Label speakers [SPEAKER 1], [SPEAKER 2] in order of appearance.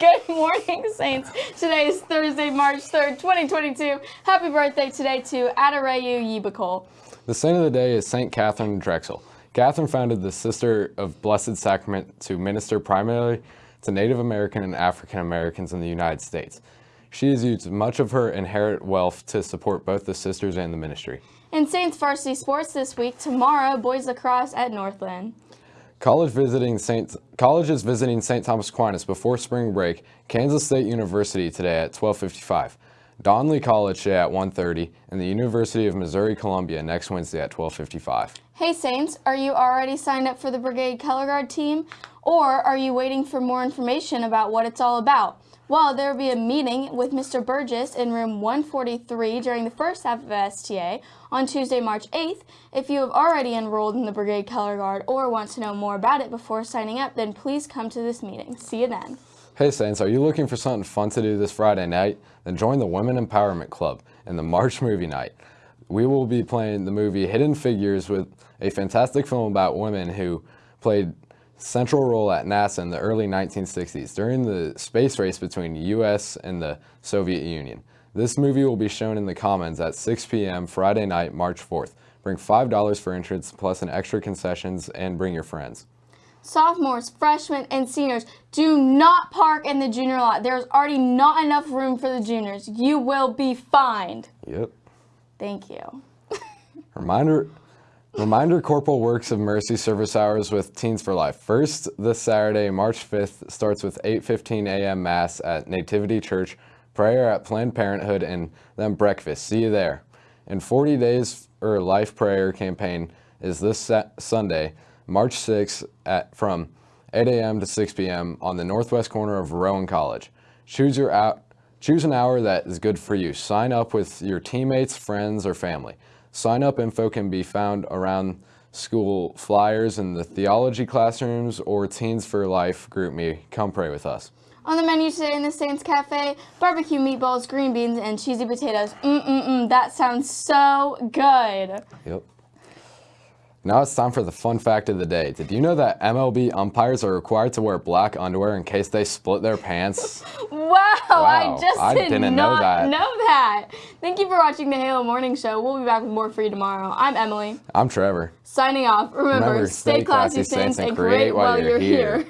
[SPEAKER 1] morning, Saints. Today is Thursday, March 3rd, 2022. Happy birthday today to Adareyu Yibakol.
[SPEAKER 2] The saint of the day is Saint Catherine Drexel. Catherine founded the Sister of Blessed Sacrament to minister primarily to Native American and African Americans in the United States. She has used much of her inherent wealth to support both the sisters and the ministry.
[SPEAKER 1] In Saints varsity sports this week, tomorrow, boys lacrosse at Northland.
[SPEAKER 2] College visiting Saint, colleges visiting St. Thomas Aquinas before spring break, Kansas State University today at 1255. Donnelly College today at 1.30, and the University of Missouri-Columbia next Wednesday at 12.55.
[SPEAKER 1] Hey Saints, are you already signed up for the Brigade Color Guard team? Or are you waiting for more information about what it's all about? Well, there will be a meeting with Mr. Burgess in room 143 during the first half of STA on Tuesday, March 8th. If you have already enrolled in the Brigade Color Guard or want to know more about it before signing up, then please come to this meeting. See you then.
[SPEAKER 2] Hey Saints, are you looking for something fun to do this Friday night? Then join the Women Empowerment Club in the March movie night. We will be playing the movie Hidden Figures with a fantastic film about women who played central role at NASA in the early 1960s during the space race between the US and the Soviet Union. This movie will be shown in the Commons at 6 p.m. Friday night, March 4th. Bring $5 for entrance plus an extra concessions and bring your friends.
[SPEAKER 1] Sophomores, freshmen, and seniors, do not park in the junior lot. There's already not enough room for the juniors. You will be fined.
[SPEAKER 2] Yep.
[SPEAKER 1] Thank you.
[SPEAKER 2] Reminder Reminder Corporal Works of Mercy service hours with Teens for Life. First, this Saturday, March 5th, starts with 8.15 a.m. Mass at Nativity Church, prayer at Planned Parenthood, and then breakfast. See you there. And 40 Days or Life Prayer campaign is this Sunday, March 6th, at, from 8 a.m. to 6 p.m. on the northwest corner of Rowan College. Choose, your out, choose an hour that is good for you. Sign up with your teammates, friends, or family. Sign up info can be found around school flyers in the theology classrooms or Teens for Life group me. Come pray with us.
[SPEAKER 1] On the menu today in the Saints Cafe, barbecue meatballs, green beans, and cheesy potatoes. Mm-mm-mm, that sounds so good.
[SPEAKER 2] Yep. Now it's time for the fun fact of the day. Did you know that MLB umpires are required to wear black underwear in case they split their pants?
[SPEAKER 1] wow, wow, I just I did not know that. know that. Thank you for watching the Halo Morning Show. We'll be back with more for you tomorrow. I'm Emily.
[SPEAKER 2] I'm Trevor.
[SPEAKER 1] Signing off. Remember, Remember stay, stay classy, classy Saints, and create while you're here. here.